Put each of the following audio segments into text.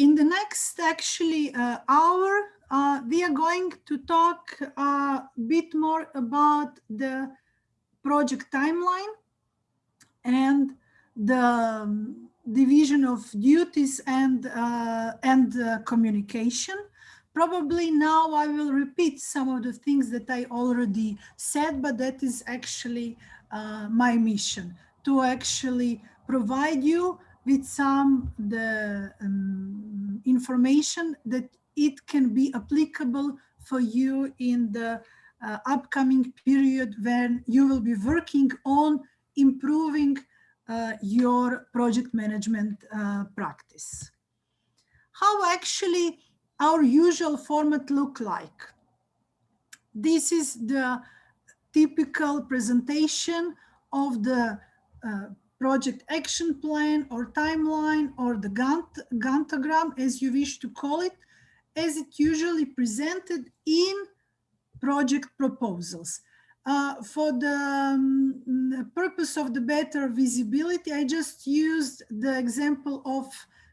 in the next actually uh, hour, uh, we are going to talk a uh, bit more about the project timeline and the um, division of duties and uh, and uh, communication. Probably now I will repeat some of the things that I already said, but that is actually uh, my mission to actually provide you with some the um, information that it can be applicable for you in the uh, upcoming period when you will be working on improving uh, your project management uh, practice. How actually our usual format look like? This is the typical presentation of the uh, project action plan or timeline or the Gantt, Gantogram, as you wish to call it, as it usually presented in project proposals. Uh, for the um, purpose of the better visibility, I just used the example of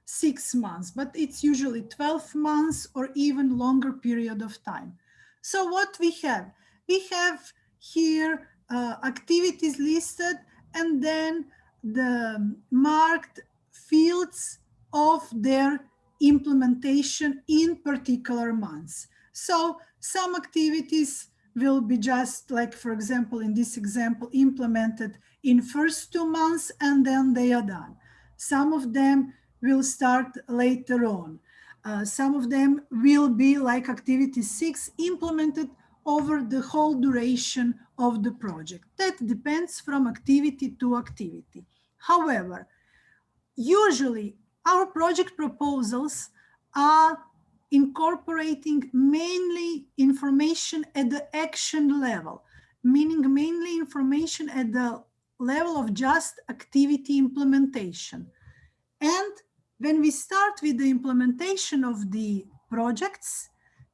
six months, but it's usually 12 months or even longer period of time. So what we have? We have here uh, activities listed and then the marked fields of their implementation in particular months. So some activities will be just like, for example, in this example, implemented in first two months and then they are done. Some of them will start later on. Uh, some of them will be like activity six implemented over the whole duration of the project. That depends from activity to activity. However, usually our project proposals are incorporating mainly information at the action level, meaning mainly information at the level of just activity implementation. And when we start with the implementation of the projects,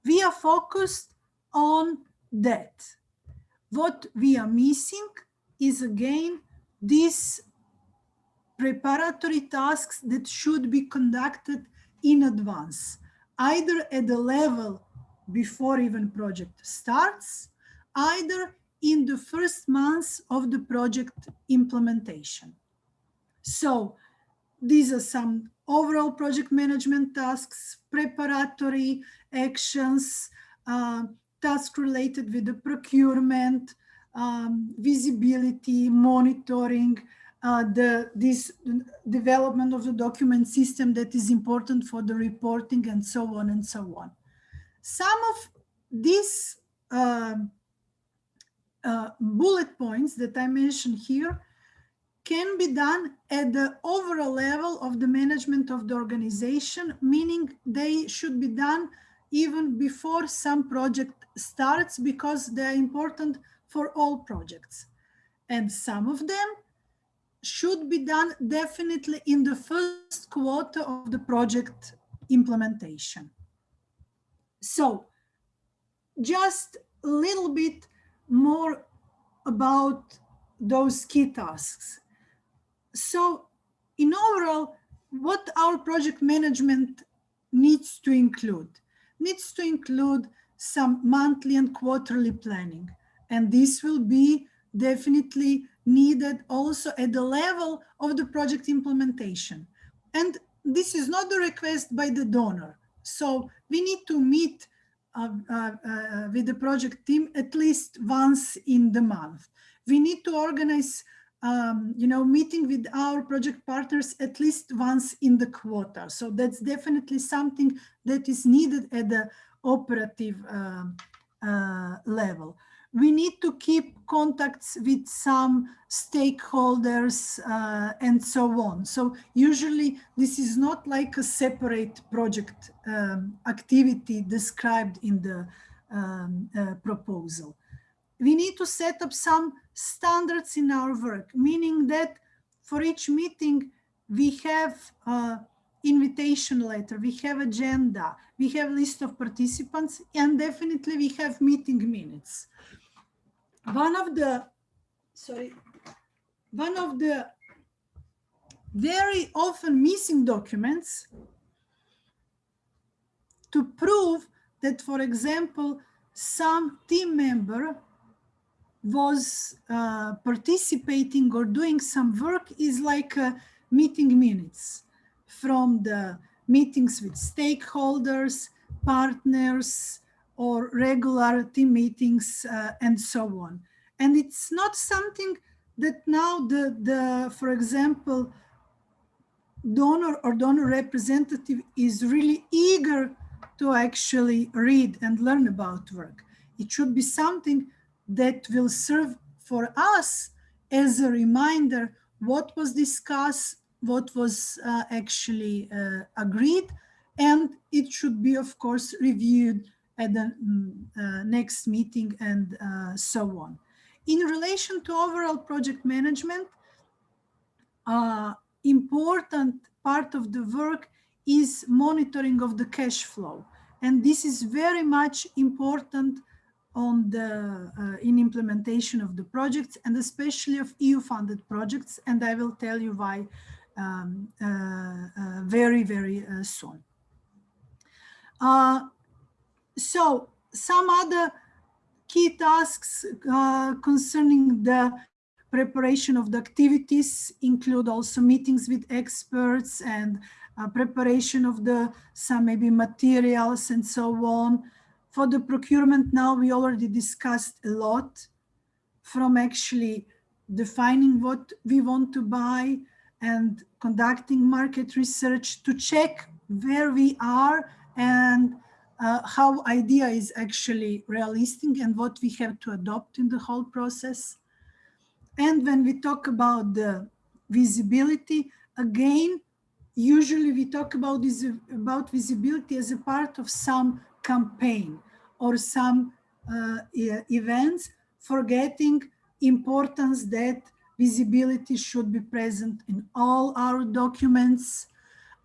we are focused on that. What we are missing is again these preparatory tasks that should be conducted in advance, either at the level before even project starts, either in the first months of the project implementation. So these are some overall project management tasks, preparatory actions, uh, tasks related with the procurement, um, visibility, monitoring, uh, the this development of the document system that is important for the reporting and so on and so on. Some of these uh, uh, bullet points that I mentioned here can be done at the overall level of the management of the organization, meaning they should be done even before some project starts because they're important for all projects. And some of them should be done definitely in the first quarter of the project implementation. So just a little bit more about those key tasks. So in overall, what our project management needs to include? Needs to include some monthly and quarterly planning. And this will be definitely needed also at the level of the project implementation. And this is not the request by the donor. So we need to meet uh, uh, uh, with the project team at least once in the month. We need to organize, um, you know, meeting with our project partners at least once in the quarter. So that's definitely something that is needed at the operative um, uh, level we need to keep contacts with some stakeholders uh, and so on. So usually this is not like a separate project um, activity described in the um, uh, proposal. We need to set up some standards in our work, meaning that for each meeting we have uh, invitation letter, we have agenda, we have list of participants, and definitely we have meeting minutes. One of the, sorry, one of the very often missing documents to prove that, for example, some team member was uh, participating or doing some work is like uh, meeting minutes from the meetings with stakeholders, partners, or regular team meetings, uh, and so on. And it's not something that now the, the for example, donor or donor representative is really eager to actually read and learn about work. It should be something that will serve for us as a reminder what was discussed, what was uh, actually uh, agreed, and it should be, of course, reviewed at the um, uh, next meeting and uh, so on. In relation to overall project management, uh, important part of the work is monitoring of the cash flow. And this is very much important on the uh, in implementation of the projects and especially of EU funded projects. And I will tell you why um, uh, uh, very, very uh, soon. So some other key tasks concerning the preparation of the activities include also meetings with experts and uh, preparation of the some maybe materials and so on. For the procurement now, we already discussed a lot from actually defining what we want to buy and conducting market research to check where we are and uh, how idea is actually realistic and what we have to adopt in the whole process. And when we talk about the visibility, again, usually we talk about this about visibility as a part of some campaign or some uh, events, forgetting importance that visibility should be present in all our documents,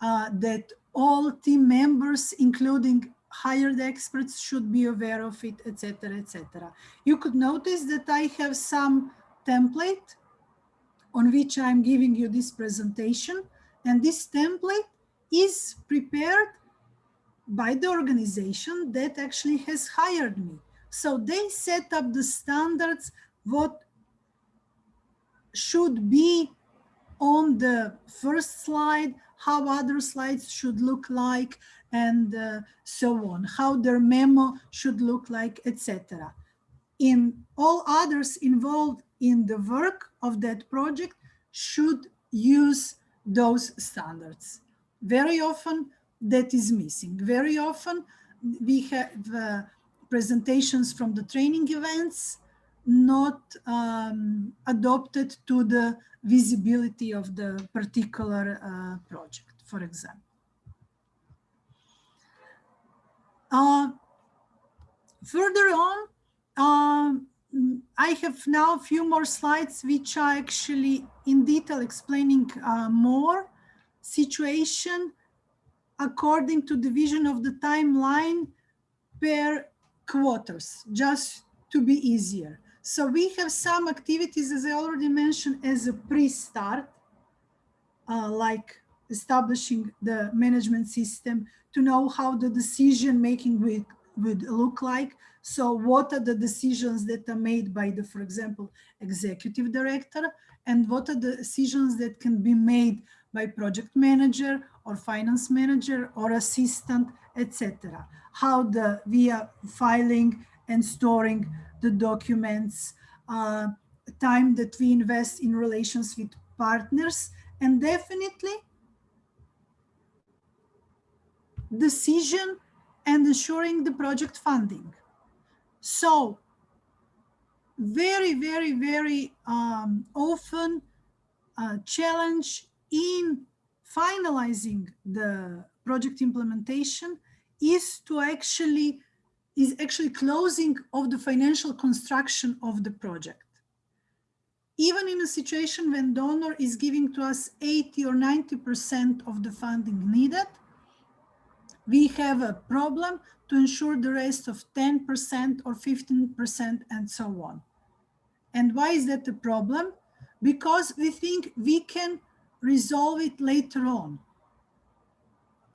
uh, that all team members, including hired experts, should be aware of it, etc., etc. You could notice that I have some template on which I'm giving you this presentation. And this template is prepared by the organization that actually has hired me. So they set up the standards, what should be on the first slide, how other slides should look like, and uh, so on, how their memo should look like, etc. In all others involved in the work of that project should use those standards. Very often that is missing. Very often we have uh, presentations from the training events not um, adopted to the visibility of the particular uh, project, for example. Uh, further on, um, I have now a few more slides which are actually in detail explaining uh, more situation according to division of the timeline per quarters, just to be easier. So we have some activities, as I already mentioned, as a pre-start, uh, like establishing the management system to know how the decision making would, would look like. So what are the decisions that are made by the, for example, executive director, and what are the decisions that can be made by project manager or finance manager or assistant, etc. How the via filing and storing the documents, uh, time that we invest in relations with partners, and definitely decision and ensuring the project funding. So very, very, very um, often challenge in finalizing the project implementation is to actually is actually closing of the financial construction of the project. Even in a situation when donor is giving to us 80 or 90% of the funding needed, we have a problem to ensure the rest of 10% or 15% and so on. And why is that a problem? Because we think we can resolve it later on.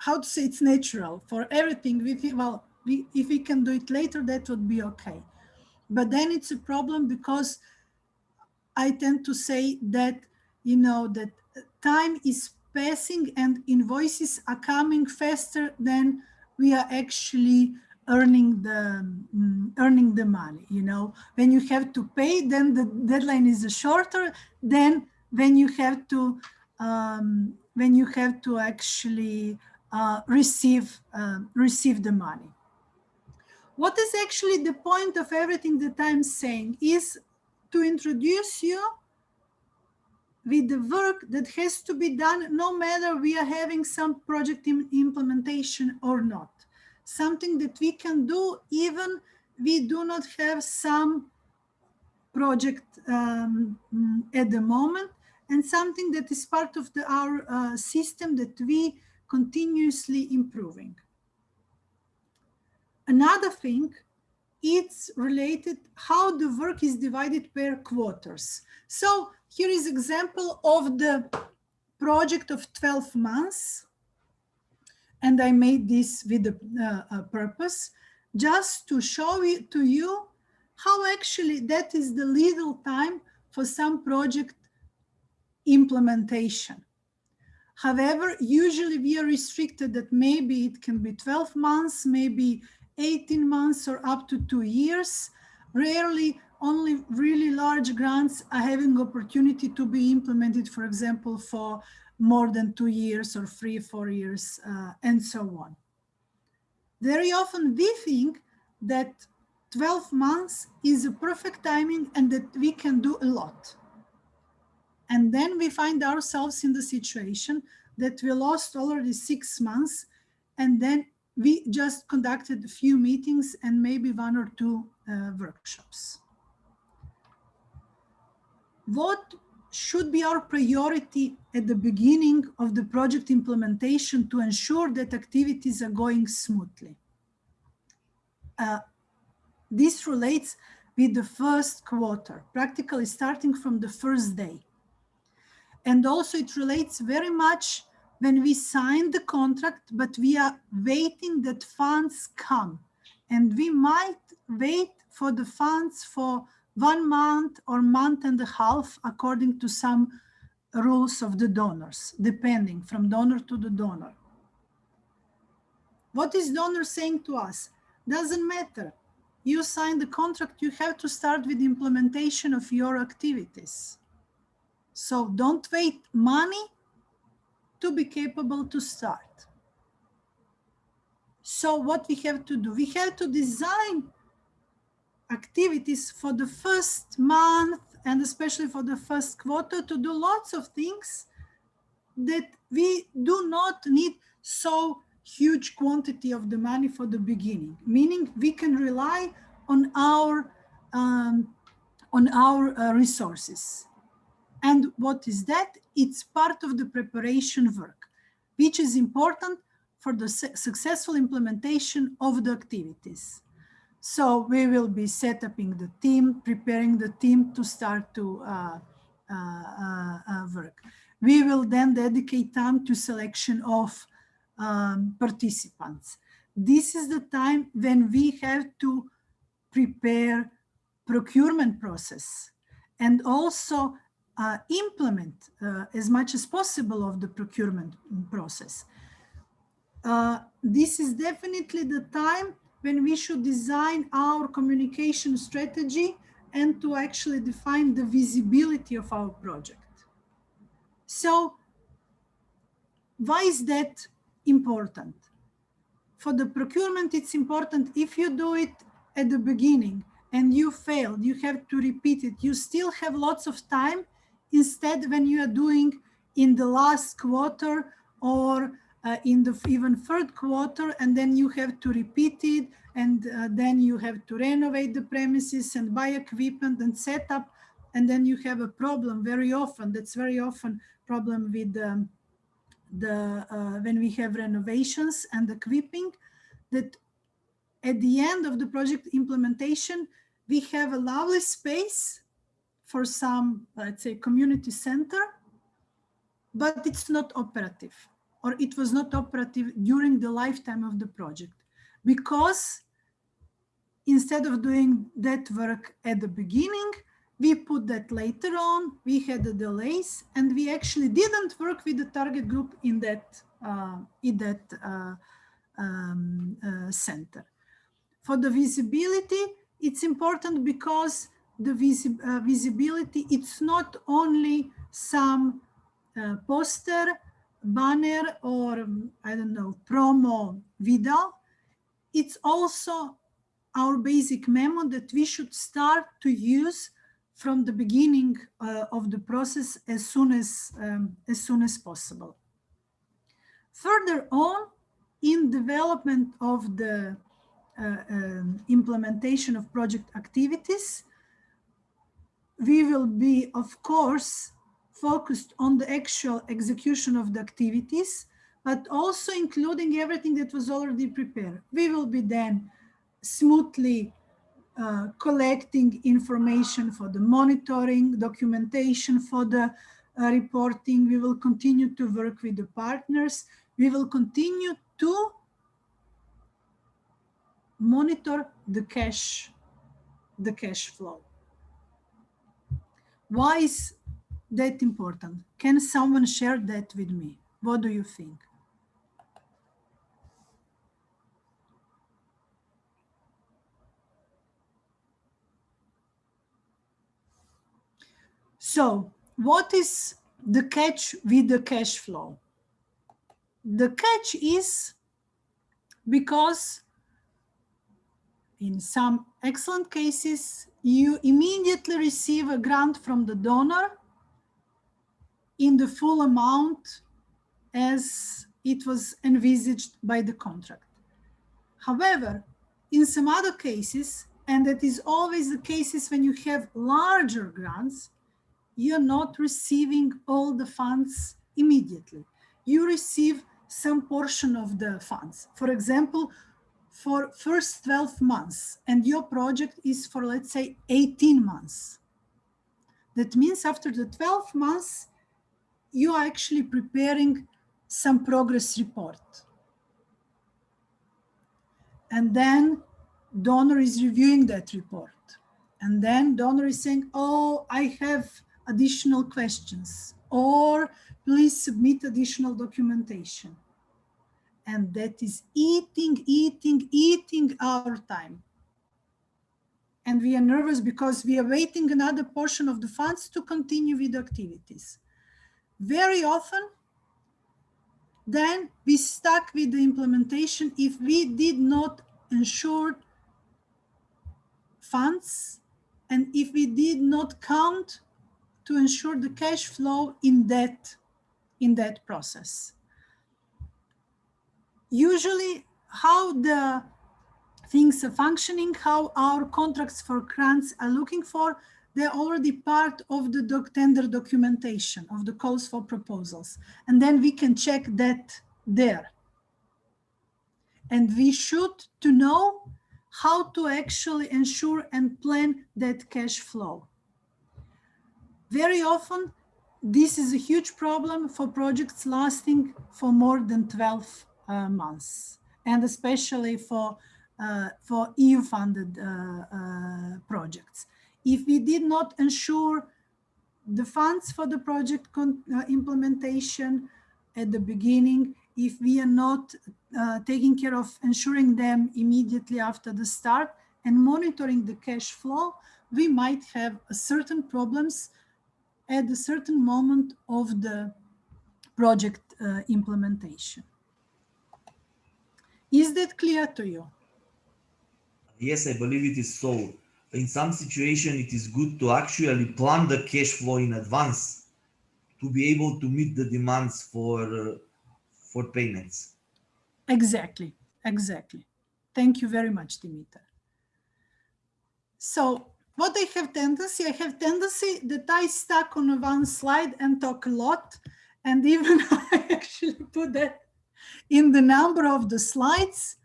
how to say it's natural for everything. We think, well, we, if we can do it later, that would be okay. But then it's a problem because I tend to say that, you know, that time is passing and invoices are coming faster than we are actually earning the um, earning the money you know when you have to pay then the deadline is shorter than when you have to um, when you have to actually uh, receive uh, receive the money what is actually the point of everything that i'm saying is to introduce you with the work that has to be done no matter we are having some project implementation or not. Something that we can do even we do not have some project um, at the moment and something that is part of the, our uh, system that we continuously improving. Another thing it's related how the work is divided per quarters. So here is example of the project of 12 months. And I made this with a, uh, a purpose just to show it to you how actually that is the legal time for some project implementation. However, usually we are restricted that maybe it can be 12 months, maybe 18 months or up to two years. Rarely only really large grants are having opportunity to be implemented, for example, for more than two years or three, four years, uh, and so on. Very often we think that 12 months is a perfect timing and that we can do a lot. And then we find ourselves in the situation that we lost already six months and then we just conducted a few meetings and maybe one or two uh, workshops. What should be our priority at the beginning of the project implementation to ensure that activities are going smoothly? Uh, this relates with the first quarter, practically starting from the first day. And also it relates very much when we sign the contract, but we are waiting that funds come. And we might wait for the funds for one month or month and a half, according to some rules of the donors, depending from donor to the donor. What is donor saying to us? Doesn't matter. You sign the contract, you have to start with implementation of your activities. So don't wait money to be capable to start. So what we have to do, we have to design activities for the first month and especially for the first quarter to do lots of things that we do not need so huge quantity of the money for the beginning, meaning we can rely on our um, on our uh, resources. And what is that? It's part of the preparation work, which is important for the su successful implementation of the activities. So we will be setting up the team, preparing the team to start to uh, uh, uh, uh, work. We will then dedicate time to selection of um, participants. This is the time when we have to prepare procurement process and also uh, implement uh, as much as possible of the procurement process. Uh, this is definitely the time when we should design our communication strategy and to actually define the visibility of our project. So why is that important? For the procurement, it's important if you do it at the beginning and you failed, you have to repeat it. You still have lots of time Instead, when you are doing in the last quarter or uh, in the even third quarter, and then you have to repeat it, and uh, then you have to renovate the premises and buy equipment and set up, and then you have a problem very often. That's very often problem with um, the uh, when we have renovations and equipping that at the end of the project implementation, we have a lovely space for some, let's say, community center, but it's not operative. or it was not operative during the lifetime of the project because instead of doing that work at the beginning, we put that later on, we had the delays, and we actually didn't work with the target group in that, uh, in that uh, um, uh, center. For the visibility, it's important because the uh, visibility, it's not only some uh, poster, banner, or um, I don't know, promo video, it's also our basic memo that we should start to use from the beginning uh, of the process as soon as, um, as soon as possible. Further on, in development of the uh, um, implementation of project activities, we will be, of course, focused on the actual execution of the activities, but also including everything that was already prepared. We will be then smoothly uh, collecting information for the monitoring, documentation for the uh, reporting. We will continue to work with the partners. We will continue to monitor the cash, the cash flow. Why is that important? Can someone share that with me? What do you think? So what is the catch with the cash flow? The catch is because in some excellent cases, you immediately receive a grant from the donor in the full amount as it was envisaged by the contract. However, in some other cases, and that is always the cases when you have larger grants, you're not receiving all the funds immediately. You receive some portion of the funds. For example, for first 12 months and your project is for, let's say, 18 months. That means after the 12 months, you are actually preparing some progress report. And then donor is reviewing that report. And then donor is saying, oh, I have additional questions or please submit additional documentation. And that is eating, eating, eating our time. And we are nervous because we are waiting another portion of the funds to continue with activities. Very often, then we stuck with the implementation if we did not ensure funds and if we did not count to ensure the cash flow in that, in that process. Usually how the things are functioning, how our contracts for grants are looking for, they're already part of the doc tender documentation of the calls for proposals. And then we can check that there. And we should to know how to actually ensure and plan that cash flow. Very often, this is a huge problem for projects lasting for more than 12 uh, months, and especially for, uh, for EU-funded uh, uh, projects. If we did not ensure the funds for the project uh, implementation at the beginning, if we are not taking care of ensuring them immediately after the start and monitoring the cash flow, we might have certain problems at a certain moment of the project uh, implementation. Is that clear to you? Yes, I believe it is so. In some situation, it is good to actually plan the cash flow in advance to be able to meet the demands for, uh, for payments. Exactly, exactly. Thank you very much, Dimitar. So what I have tendency, I have tendency that I stuck on one slide and talk a lot. And even I actually put that in the number of the slides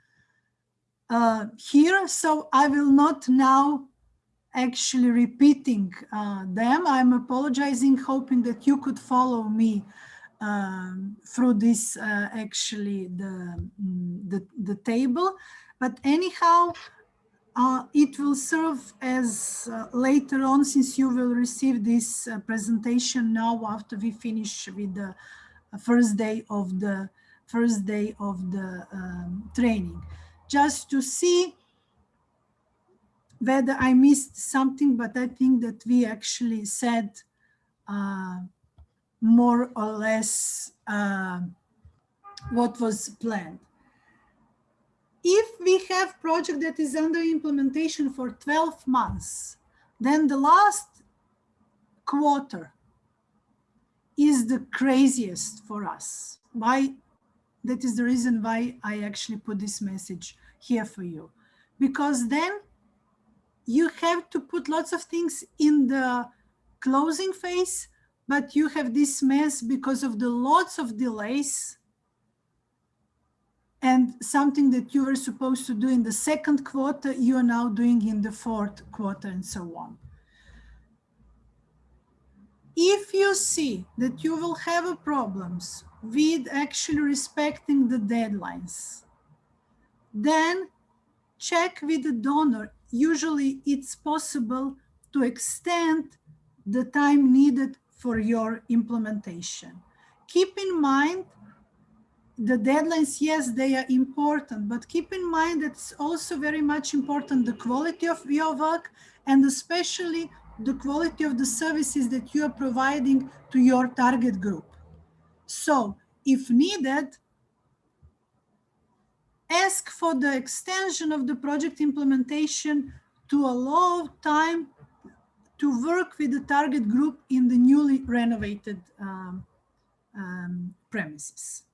uh, here. So I will not now actually repeating uh, them. I'm apologizing, hoping that you could follow me um, through this uh, actually the, mm, the, the table. But anyhow, uh, it will serve as uh, later on since you will receive this uh, presentation now after we finish with the uh, first day of the first day of the um, training just to see whether I missed something but I think that we actually said uh, more or less uh, what was planned. If we have project that is under implementation for 12 months, then the last quarter is the craziest for us. Why? That is the reason why I actually put this message here for you. Because then you have to put lots of things in the closing phase but you have this mess because of the lots of delays and something that you were supposed to do in the second quarter, you are now doing in the fourth quarter and so on. If you see that you will have problems with actually respecting the deadlines, then check with the donor. Usually it's possible to extend the time needed for your implementation. Keep in mind the deadlines, yes, they are important, but keep in mind that it's also very much important the quality of your work and especially the quality of the services that you are providing to your target group. So if needed, ask for the extension of the project implementation to allow time to work with the target group in the newly renovated um, um, premises.